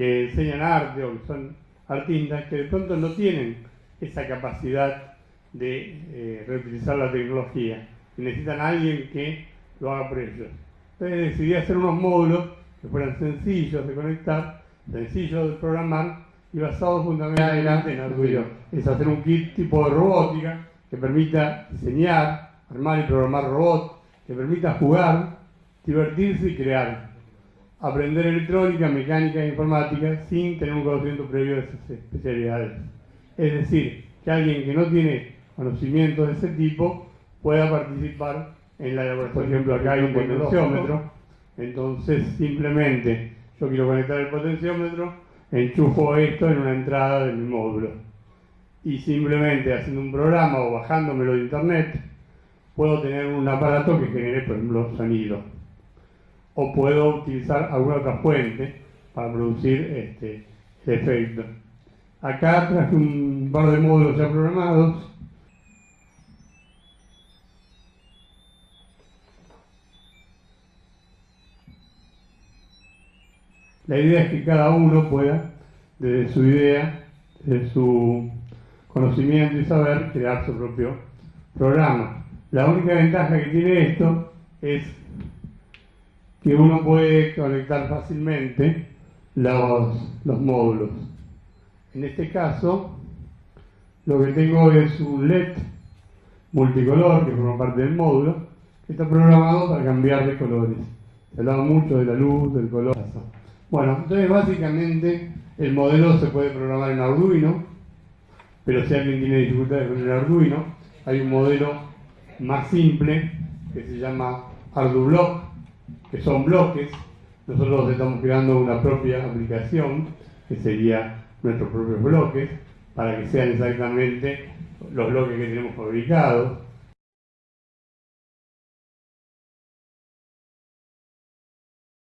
que enseñan arte o que son artistas que de pronto no tienen esa capacidad de eh, reutilizar la tecnología y necesitan a alguien que lo haga por ellos. Entonces decidí hacer unos módulos que fueran sencillos de conectar, sencillos de programar y basados fundamentalmente en Arduino. Es hacer un kit tipo de robótica que permita diseñar, armar y programar robots, que permita jugar, divertirse y crear. Aprender electrónica, mecánica e informática sin tener un conocimiento previo de esas especialidades. Es decir, que alguien que no tiene conocimientos de ese tipo pueda participar en la elaboración. Por ejemplo, acá hay un potenciómetro, entonces simplemente yo quiero conectar el potenciómetro, enchufo esto en una entrada de mi módulo y simplemente haciendo un programa o bajándomelo de internet puedo tener un aparato que genere, por ejemplo, sonido o puedo utilizar alguna otra fuente para producir este, efecto. Acá traje un par de módulos ya programados La idea es que cada uno pueda, desde su idea, desde su conocimiento y saber, crear su propio programa. La única ventaja que tiene esto es que uno puede conectar fácilmente los, los módulos. En este caso, lo que tengo es un LED multicolor que forma parte del módulo, que está programado para cambiar de colores. Se hablado mucho de la luz, del color. Bueno, entonces básicamente el modelo se puede programar en Arduino, pero si alguien tiene dificultades con el Arduino, hay un modelo más simple que se llama ArduBlock, que son bloques. Nosotros estamos creando una propia aplicación, que sería nuestros propios bloques, para que sean exactamente los bloques que tenemos fabricados